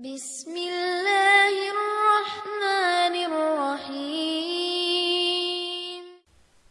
Bismillahirrahmanirrahim.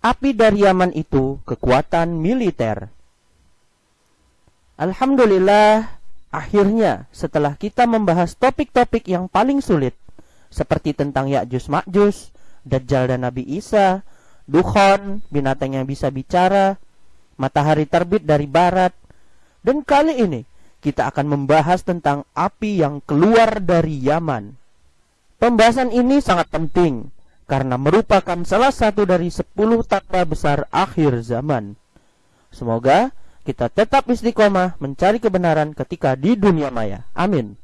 Api dari Yaman itu kekuatan militer. Alhamdulillah, akhirnya setelah kita membahas topik-topik yang paling sulit, seperti tentang Ya'juj Ma'juj, Dajjal dan Nabi Isa, Dukhon, binatang yang bisa bicara, matahari terbit dari barat, dan kali ini kita akan membahas tentang api yang keluar dari Yaman. Pembahasan ini sangat penting karena merupakan salah satu dari sepuluh tanda besar akhir zaman. Semoga kita tetap istiqomah mencari kebenaran ketika di dunia maya. Amin.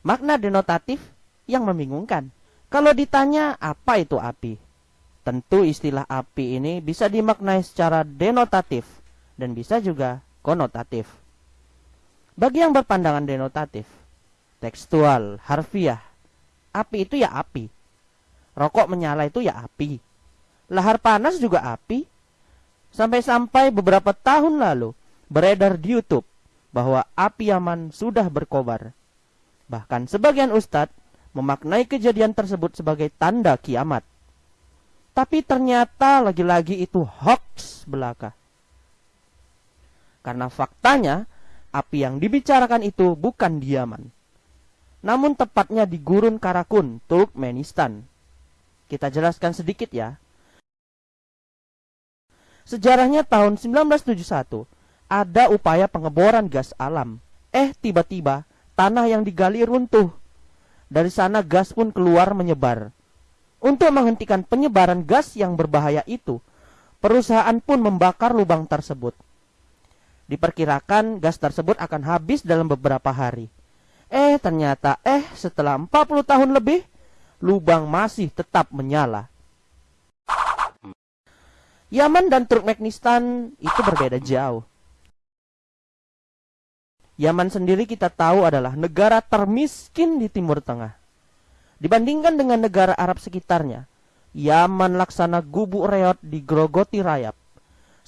Makna denotatif yang membingungkan. Kalau ditanya apa itu api? Tentu istilah api ini bisa dimaknai secara denotatif dan bisa juga konotatif. Bagi yang berpandangan denotatif, tekstual, harfiah, api itu ya api. Rokok menyala itu ya api. Lahar panas juga api. Sampai-sampai beberapa tahun lalu beredar di YouTube bahwa api Yaman sudah berkobar. Bahkan sebagian ustadz memaknai kejadian tersebut sebagai tanda kiamat. Tapi ternyata lagi-lagi itu hoax belaka. Karena faktanya, api yang dibicarakan itu bukan di Yaman. Namun tepatnya di Gurun Karakun, Turkmenistan. Kita jelaskan sedikit ya. Sejarahnya tahun 1971, ada upaya pengeboran gas alam. Eh, tiba-tiba tanah yang digali runtuh dari sana gas pun keluar menyebar. Untuk menghentikan penyebaran gas yang berbahaya itu, perusahaan pun membakar lubang tersebut. Diperkirakan gas tersebut akan habis dalam beberapa hari. Eh, ternyata eh setelah 40 tahun lebih, lubang masih tetap menyala. Yaman dan Turkmenistan itu berbeda jauh. Yaman sendiri kita tahu adalah negara termiskin di Timur Tengah. Dibandingkan dengan negara Arab sekitarnya, Yaman laksana gubuk reot di Grogoti Rayap.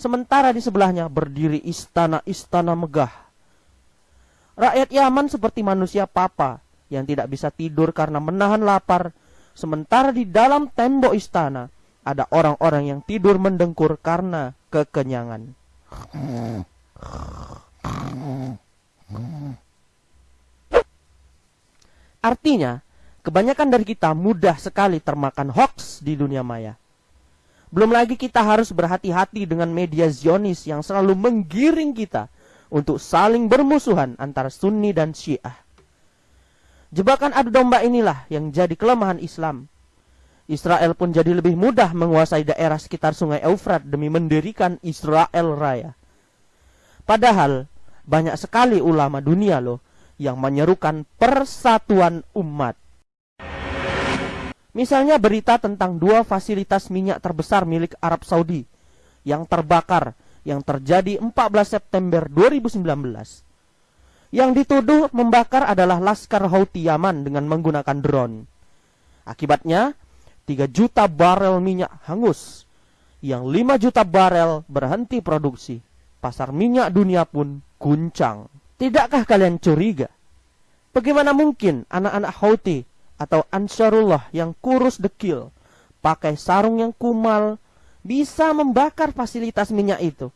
Sementara di sebelahnya berdiri istana-istana megah. Rakyat Yaman seperti manusia papa yang tidak bisa tidur karena menahan lapar. Sementara di dalam tembok istana ada orang-orang yang tidur mendengkur karena kekenyangan. Artinya, kebanyakan dari kita mudah sekali termakan hoax di dunia maya. Belum lagi kita harus berhati-hati dengan media Zionis yang selalu menggiring kita untuk saling bermusuhan antara Sunni dan Syiah. Jebakan adu domba inilah yang jadi kelemahan Islam. Israel pun jadi lebih mudah menguasai daerah sekitar sungai Eufrat demi mendirikan Israel Raya. Padahal banyak sekali ulama dunia loh yang menyerukan persatuan umat. Misalnya berita tentang dua fasilitas minyak terbesar milik Arab Saudi yang terbakar yang terjadi 14 September 2019. Yang dituduh membakar adalah Laskar Houthi Yaman dengan menggunakan drone. Akibatnya, 3 juta barel minyak hangus, yang 5 juta barel berhenti produksi. Pasar minyak dunia pun guncang. Tidakkah kalian curiga? Bagaimana mungkin anak-anak Houthi atau Ansarullah yang kurus dekil, pakai sarung yang kumal, bisa membakar fasilitas minyak itu?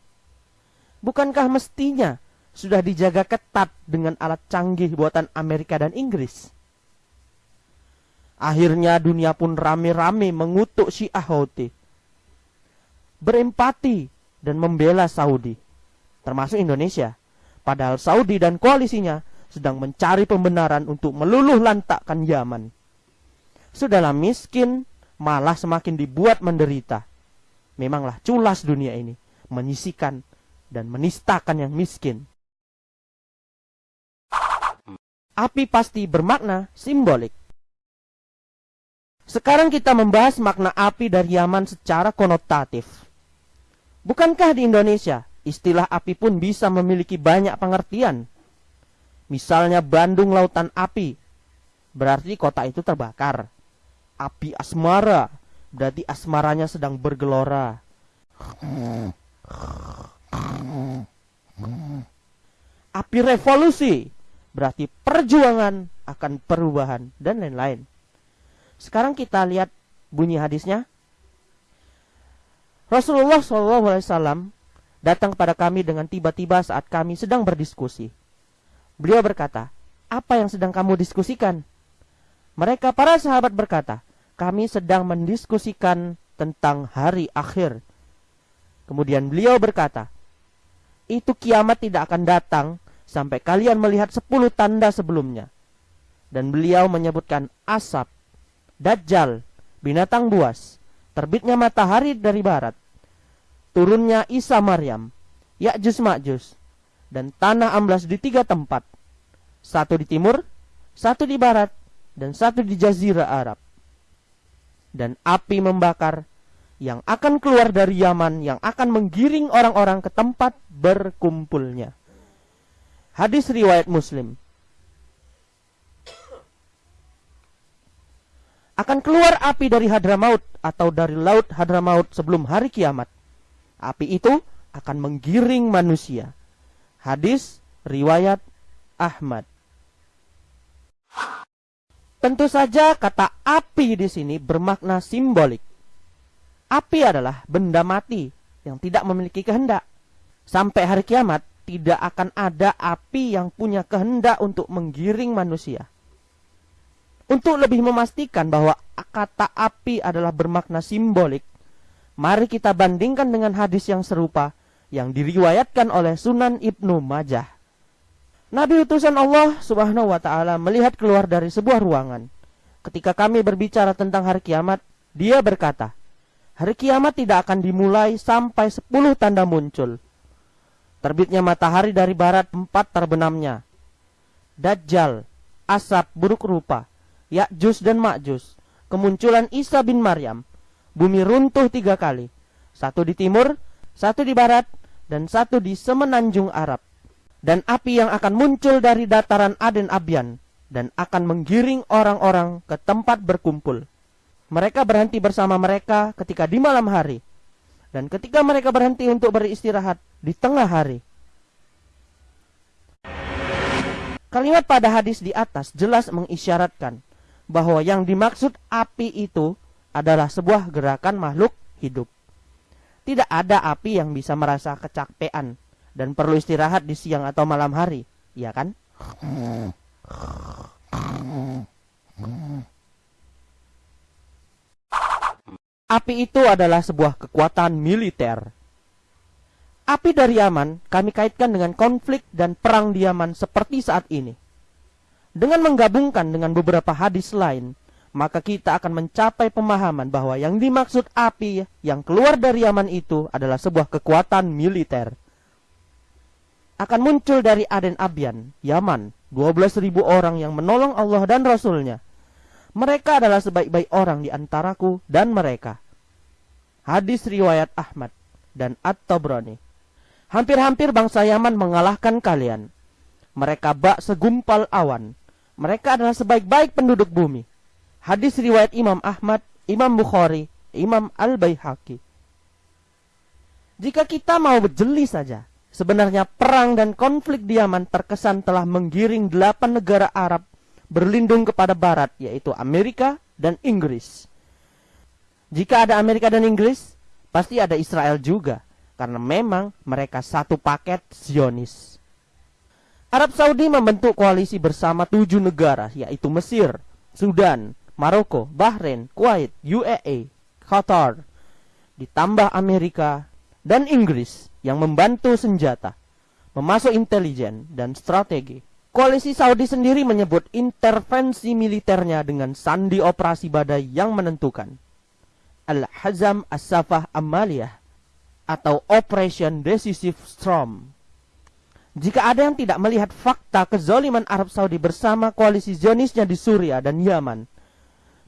Bukankah mestinya sudah dijaga ketat dengan alat canggih buatan Amerika dan Inggris? Akhirnya dunia pun rame-rame mengutuk Syiah Houthi. Berempati dan membela Saudi, termasuk Indonesia Padahal Saudi dan koalisinya sedang mencari pembenaran untuk meluluh lantakkan Yaman. Sudahlah miskin, malah semakin dibuat menderita. Memanglah culas dunia ini, menyisikan dan menistakan yang miskin. Api pasti bermakna simbolik. Sekarang kita membahas makna api dari Yaman secara konotatif. Bukankah di Indonesia Istilah api pun bisa memiliki banyak pengertian. Misalnya Bandung Lautan Api, berarti kota itu terbakar. Api asmara, berarti asmaranya sedang bergelora. Api revolusi berarti perjuangan akan perubahan dan lain-lain. Sekarang kita lihat bunyi hadisnya. Rasulullah SAW datang kepada kami dengan tiba-tiba saat kami sedang berdiskusi. Beliau berkata, apa yang sedang kamu diskusikan? Mereka para sahabat berkata, kami sedang mendiskusikan tentang hari akhir. Kemudian beliau berkata, itu kiamat tidak akan datang sampai kalian melihat sepuluh tanda sebelumnya. Dan beliau menyebutkan asap, dajjal, binatang buas, terbitnya matahari dari barat, turunnya Isa Maryam, Ya'jus Ma'jus, dan tanah amblas di tiga tempat. Satu di timur, satu di barat, dan satu di jazirah Arab. Dan api membakar yang akan keluar dari Yaman yang akan menggiring orang-orang ke tempat berkumpulnya. Hadis riwayat Muslim. Akan keluar api dari Hadramaut atau dari laut Hadramaut sebelum hari kiamat. Api itu akan menggiring manusia. Hadis riwayat Ahmad. Tentu saja kata api di sini bermakna simbolik. Api adalah benda mati yang tidak memiliki kehendak. Sampai hari kiamat, tidak akan ada api yang punya kehendak untuk menggiring manusia. Untuk lebih memastikan bahwa kata api adalah bermakna simbolik, mari kita bandingkan dengan hadis yang serupa yang diriwayatkan oleh Sunan Ibnu Majah. Nabi utusan Allah Subhanahu wa taala melihat keluar dari sebuah ruangan. Ketika kami berbicara tentang hari kiamat, dia berkata, "Hari kiamat tidak akan dimulai sampai sepuluh tanda muncul." Terbitnya matahari dari barat empat terbenamnya. Dajjal, asap buruk rupa, Ya'jus dan Ma'jus, kemunculan Isa bin Maryam, bumi runtuh tiga kali, satu di timur, satu di barat, dan satu di semenanjung Arab. Dan api yang akan muncul dari dataran Aden Abian, dan akan menggiring orang-orang ke tempat berkumpul. Mereka berhenti bersama mereka ketika di malam hari, dan ketika mereka berhenti untuk beristirahat, di tengah hari. Kalimat pada hadis di atas jelas mengisyaratkan bahwa yang dimaksud api itu adalah sebuah gerakan makhluk hidup. Tidak ada api yang bisa merasa kecapean dan perlu istirahat di siang atau malam hari, ya kan? Api itu adalah sebuah kekuatan militer Api dari Yaman kami kaitkan dengan konflik dan perang di Yaman seperti saat ini. Dengan menggabungkan dengan beberapa hadis lain, maka kita akan mencapai pemahaman bahwa yang dimaksud api yang keluar dari Yaman itu adalah sebuah kekuatan militer. Akan muncul dari Aden Abian, Yaman, 12.000 orang yang menolong Allah dan Rasulnya. Mereka adalah sebaik-baik orang di antaraku dan mereka. Hadis riwayat Ahmad dan At-Tabrani. Hampir-hampir bangsa Yaman mengalahkan kalian. Mereka bak segumpal awan. Mereka adalah sebaik-baik penduduk bumi. Hadis riwayat Imam Ahmad, Imam Bukhari, Imam Al-Baihaqi. Jika kita mau berjeli saja, sebenarnya perang dan konflik di Yaman terkesan telah menggiring delapan negara Arab berlindung kepada Barat, yaitu Amerika dan Inggris. Jika ada Amerika dan Inggris, pasti ada Israel juga karena memang mereka satu paket Zionis. Arab Saudi membentuk koalisi bersama tujuh negara yaitu Mesir, Sudan, Maroko, Bahrain, Kuwait, UAE, Qatar, ditambah Amerika dan Inggris yang membantu senjata, memasuk intelijen dan strategi. Koalisi Saudi sendiri menyebut intervensi militernya dengan sandi operasi badai yang menentukan. Al-Hazam As-Safah Amaliyah atau Operation Decisive Storm. Jika ada yang tidak melihat fakta kezoliman Arab Saudi bersama koalisi Zionisnya di Suria dan Yaman,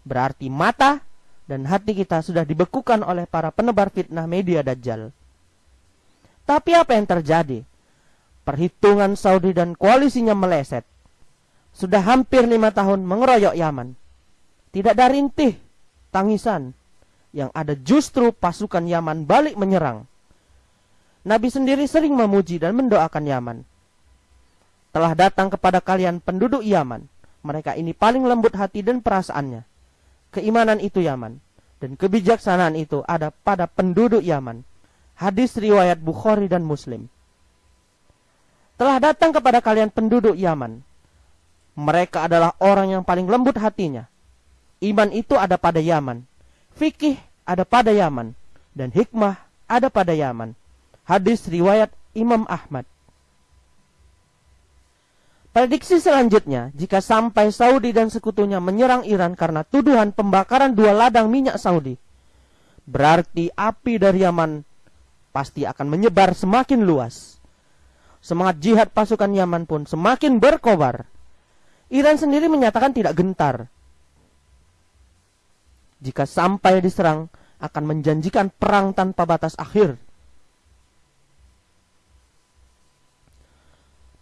berarti mata dan hati kita sudah dibekukan oleh para penebar fitnah media Dajjal. Tapi apa yang terjadi? Perhitungan Saudi dan koalisinya meleset. Sudah hampir lima tahun mengeroyok Yaman. Tidak ada rintih, tangisan, yang ada justru pasukan Yaman balik menyerang. Nabi sendiri sering memuji dan mendoakan Yaman. Telah datang kepada kalian penduduk Yaman. Mereka ini paling lembut hati dan perasaannya. Keimanan itu Yaman. Dan kebijaksanaan itu ada pada penduduk Yaman. Hadis riwayat Bukhari dan Muslim. Telah datang kepada kalian penduduk Yaman. Mereka adalah orang yang paling lembut hatinya. Iman itu ada pada Yaman. Fikih ada pada Yaman. Dan hikmah ada pada Yaman. Hadis riwayat Imam Ahmad. Prediksi selanjutnya, jika sampai Saudi dan sekutunya menyerang Iran karena tuduhan pembakaran dua ladang minyak Saudi, berarti api dari Yaman pasti akan menyebar semakin luas. Semangat jihad pasukan Yaman pun semakin berkobar. Iran sendiri menyatakan tidak gentar. Jika sampai diserang, akan menjanjikan perang tanpa batas akhir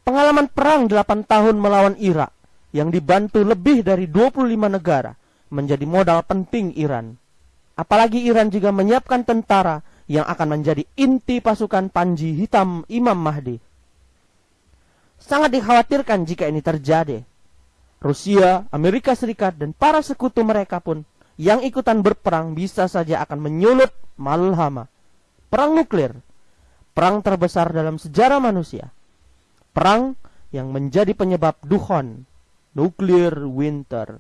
Pengalaman perang 8 tahun melawan Irak yang dibantu lebih dari 25 negara menjadi modal penting Iran. Apalagi Iran juga menyiapkan tentara yang akan menjadi inti pasukan Panji Hitam Imam Mahdi. Sangat dikhawatirkan jika ini terjadi. Rusia, Amerika Serikat, dan para sekutu mereka pun yang ikutan berperang bisa saja akan menyulut malhama. Perang nuklir, perang terbesar dalam sejarah manusia perang yang menjadi penyebab duhon, nuclear winter.